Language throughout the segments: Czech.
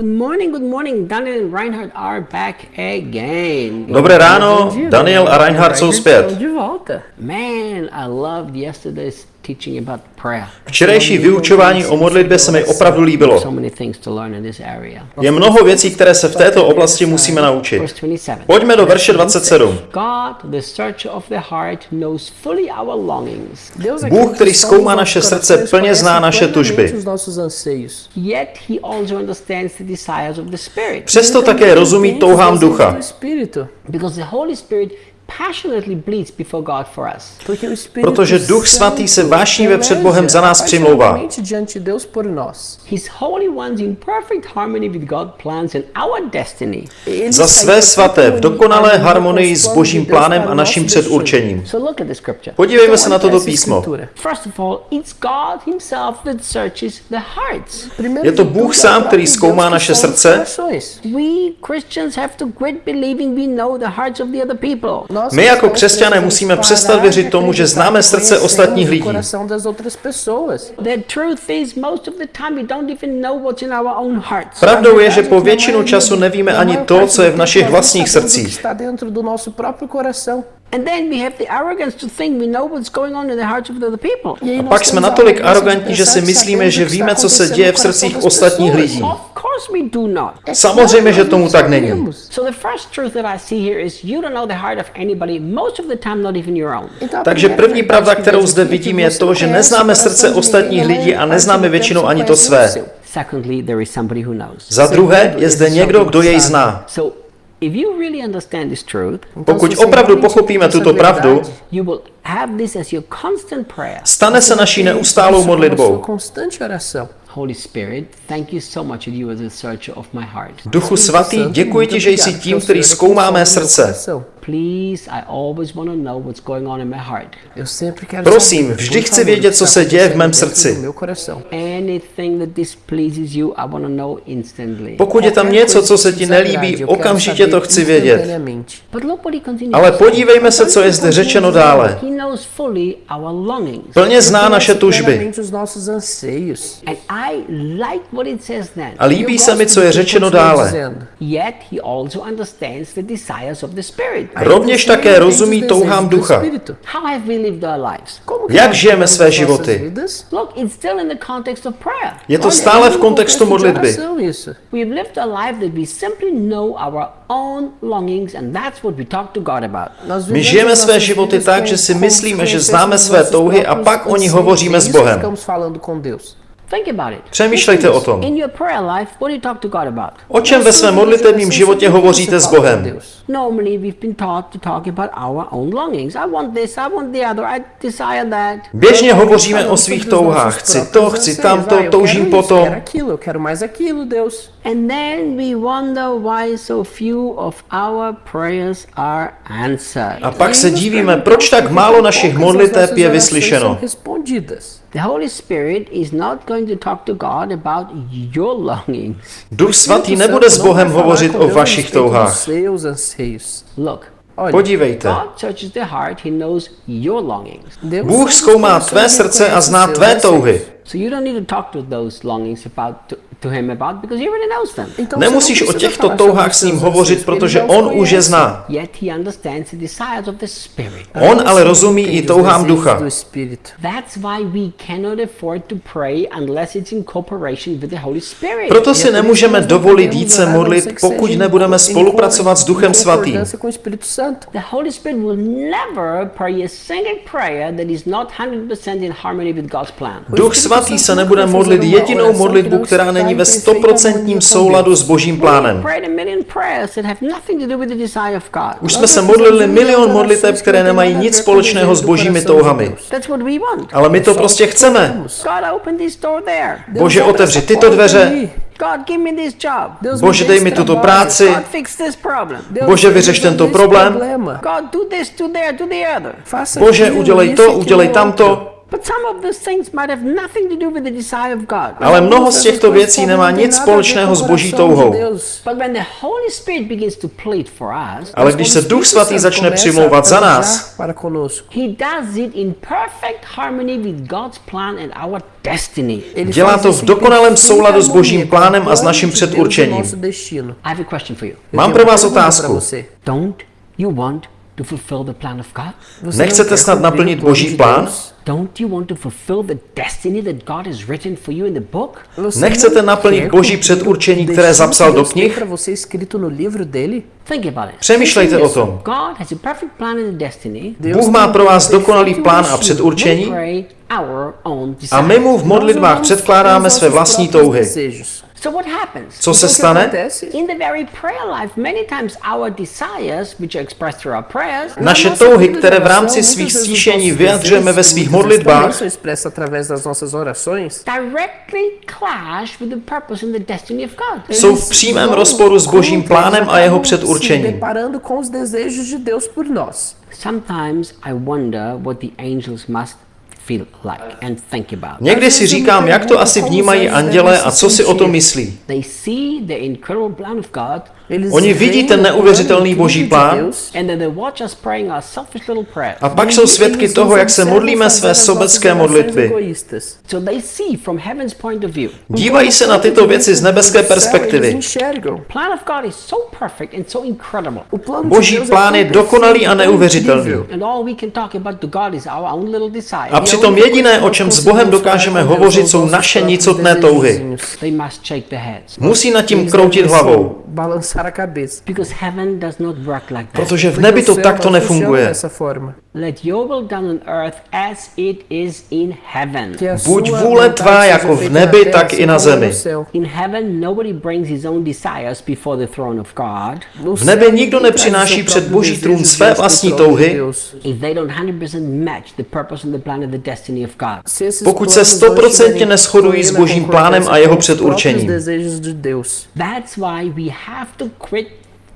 Good morning, good morning. Daniel and Reinhard are back again. Dobré ráno, Daniel a Reinhard jsou zpět. De volta. Man, I loved yesterday's. Včerejší vyučování o modlitbě se mi opravdu líbilo. So many things to learn in this area. Je mnoho věcí, které se v této oblasti musíme naučit. Verse 27. Pojďme do verše 27. God, the searcher of the heart, knows fully our longings. Deus Bůh, který zkoumá naše srdce, plně zná naše tužby. Os nossos anseios. Yet he also understands the desires of the Spirit. Přesto také rozumí touhám ducha. Protože Duch Svatý se vášnivě před Bohem za nás přimlouvá. apaixonadamente diante de Deus por nós. His holy ones in perfect harmony with God's plans and our destiny. Ele Za své svaté v dokonalé harmonii s božím plánem a naším předurčením. Podívejme se na toto písmo. escritura. First of all, it's God Himself that searches the hearts. Primeiro Je to Bůh sám, který zkoumá naše srdce. My jako křesťané musíme přestat věřit tomu, že známe srdce ostatních lidí. Pravdou je, že po většinu času nevíme ani to, co je v našich vlastních srdcích. E A pak jsme natolik arrogantní, že si myslíme, že víme, co se děje v srdcích ostatních lidí. Samozřejmě, že tomu tak není. Sabemos. So the first truth that I see here is you don't know the heart of anybody, most of the time not even your own. Então, a Takže první pravda, kterou zde vidím, je to, že neznáme srdce ostatních lidí a neznáme většinou ani to své. seu. Secondly, there is somebody who knows. Za druhé je zde někdo, kdo jej zná. So if you really understand this truth, Então, Pokud opravdu pochopíme tuto pravdu, verdade, you will have this as your constant prayer. stane se naší neustálou modlitbou. Constante oração. Holy Spirit, thank you so much that you are the searcher of my heart. Duchu svatý, děkuji ti, že jsi tím, který zkoumá mé srdce. Please, I always want to know what's going on in my heart. Eu sempre quero Prosím, saber, vždy chci vědět, o que co se děje v mém srdci. do meu coração. Anything that displeases you, I want to know instantly. Pokud je tam Qualquer něco, coisa co que se te ti nelíbí, eu quero okamžitě saber to chci vědět. Ale to say. podívejme se, co je zde řečeno dále. He knows fully our longings. Plně zná Conhece naše tužby. plenamente os nossos anseios. And I like what it says then. A líbí se mi, co je řečeno dále. Rovněž také rozumí touhám ducha. Jak žijeme své životy? Je to stále v kontextu modlitby. My žijeme své životy tak, že si myslíme, že známe své touhy a pak o nich anseios. hovoříme s Isso Bohem. Think about it. Přemýšlejte o tom. O čem ve svém modlitevním životě hovoříte s Bohem? Běžně hovoříme o svých touhách. Chci to, chci tamto, toužím po potom. Quero aquilo, eu quero mais aquilo, Deus. And then we wonder why so few of our prayers are answered. A pak se divíme, perguntamos proč tak málo našich modliteb je vyslyšeno. The Holy Spirit is not going to talk to God about your longings. Duch svatý nebude s Bohem hovořit o vašich touhách. Look, Podívejte. God searches the heart, He knows your longings. Deus Bůh zkoumá tvé srdce a zná tvé touhy. So you don't need to talk to those longings about to, to Him about because He already knows them. Nemusíš o těchto touhách s ním hovořit, protože on už je zná. Yet He understands the desires of the Spirit. On ale rozumí i touhám ducha. That's why we cannot afford to pray unless it's in cooperation with the Holy Spirit. Proto si nemůžeme dovolit a não modlit, pokud nebudeme co- em spolupracovat s Duchem Svatým. The Holy Spirit will never pray a single prayer that is not 100% in harmony with God's plan. Duch svatý se nebude modlit jedinou modlitbu, která není ve stoprocentním souladu s božím plánem. Už jsme se modlili milion modliteb, které nemají nic společného s božími touhami. Ale my to prostě chceme. Bože, otevři tyto dveře. Bože, dej mi tuto práci. Bože, vyřeš tento problém. Bože, udělej to, udělej tamto. But some of those things might have nothing to do with the desire of God. Ale mnoho z těchto věcí nemá nic společného s boží touhou. But when the Holy Spirit begins to plead for us, Ale když se Duch Svatý začne přimlouvat za nás, para conosco. He does it in perfect harmony with God's plan and our destiny. Ele Dělá to v dokonalém souladu s božím plánem a s naším předurčením. nosso destino. I have a question for you. Eu Mám pro vás otázku. To fulfill the plan of God? Você Nechcete snad naplnit Boží plán? Don't you want to fulfill the destiny that God has written for you in the book? Você Nechcete naplnit Boží předurčení, které zapsal do knih? no. Přemýšlejte o tom. God has a perfect plan and a destiny. Deus Bůh má pro vás dokonalý plán a předurčení a my mu v modlitbách předkládáme své vlastní touhy. So what happens? Co se stane? acontece? In the very prayer life, many times our desires, which are expressed through our prayers, Naše touhy, které v rámci svých stíšení vyjadřujeme ve svých modlitbách, são expressos através das nossas orações. directly clash with the purpose and the destiny of God. jsou v přímém rozporu s božím plánem a jeho předurčením. deparando com os desejos de Deus por nós. Sometimes I wonder what the angels must feel like and think about. Někdy si říkám, jak to asi vnímají anděle a co si o tom myslí. They see the incredible plan of God Oni vidí ten neuvěřitelný boží plán a pak jsou svědky toho, jak se modlíme své sobecké modlitby. Dívají se na tyto věci z nebeské perspektivy. Boží plán je dokonalý a neuvěřitelný. A přitom jediné, o čem s Bohem dokážeme hovořit, jsou naše nicotné touhy. Musí nad tím kroutit hlavou, Balançar a cabeça. Because heaven does not work like that. protože v Porque nebi to takto funciona nefunguje. Let your will done on earth as it is in heaven. Buď vůle tvá jako v nebi, tak i na zemi. In heaven, nobody brings his own desires before the throne of God. V nebi nikdo nepřináší před Boží trůn své vlastní touhy. If they don't 100% match the purpose and the plan and the destiny of God. Pokud se planos não 100% estiverem neshodují s Božím plánem a jeho předurčením. That's why we have to quit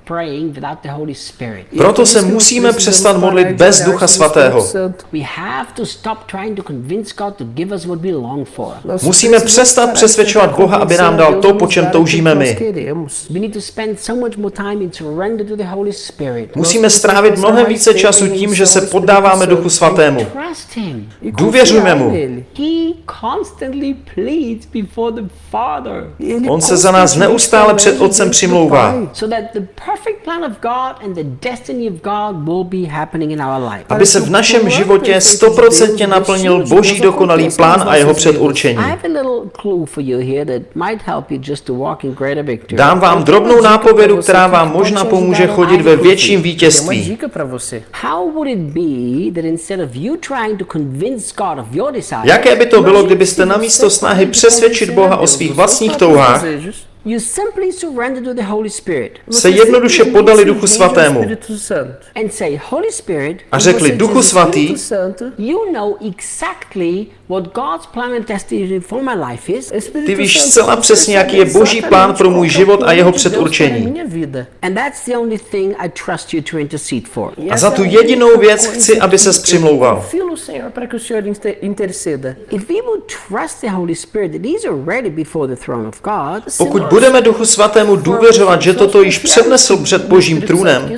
praying without the Holy Spirit. É Proto se musíme přestat modlit bez Ducha Svatého. Espírito Santo. We have to stop trying to convince God to give us what we long for. Nós Musíme přestat přesvědčovat Boha, aby nám dal to, po čem toužíme my. queremos. We need to spend so much more time in surrender to the Holy Spirit. Musíme strávit mnohem více času tím, že se poddáváme Duchu Svatému. E confiar mu. On se za nás neustále před Otcem přimlouvá. Perfect plan of God and the destiny of God will be happening in our life. Aby se v našem životě stoprocentně naplnil Boží dokonalý plán a jeho předurčení. I have a little clue for you here that might help you just to walk in greater victory. Dám vám drobnou nápovědu, která vám možná pomůže chodit ve větším vítězství. dica para você. How would it be that instead of you trying to convince God of your desire, Jaké by to bylo, kdybyste namísto snahy přesvědčit Boha o svých vlastních touhách, you simply surrender to the Holy Spirit se jednoduše podali Duchu Svatému Espírito Santo. and say, Holy Spirit, a řekli, Duchu Svatý, Espírito Santo, you know exactly what God's plan and destiny for my life is, Espírito Ty víš zcela přesně, jaký je Boží plán pro můj život a jeho předurčení. minha vida. and that's the only thing I trust you to intercede for. A za tu jedinou věc chci, aby eu přimlouval. Confio Senhor para que o Senhor inter- interceda. If we would trust the Holy Spirit that He's already before the throne of God, Pokud budeme Duchu Svatému důvěřovat, že toto již přednesl před Božím trůnem,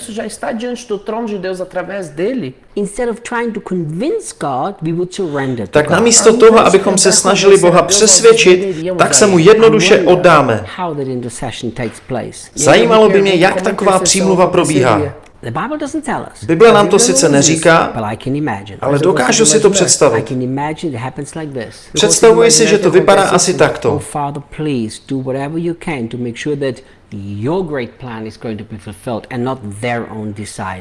tak namísto toho, abychom se snažili Boha přesvědčit, tak se mu jednoduše oddáme. Zajímalo by mě, jak taková přímluva probíhá. The Bible doesn't tell us, Bible nám to sice neříká, ale dokážu si to představit. Představuji si, že to vypadá asi takto.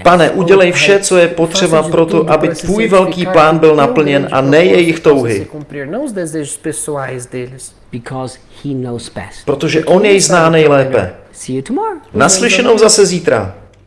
Pane, udělej vše, co je potřeba pro to, aby tvůj velký plán byl naplněn a ne jejich touhy, protože On jej zná nejlépe. Naslyšenou zase zítra.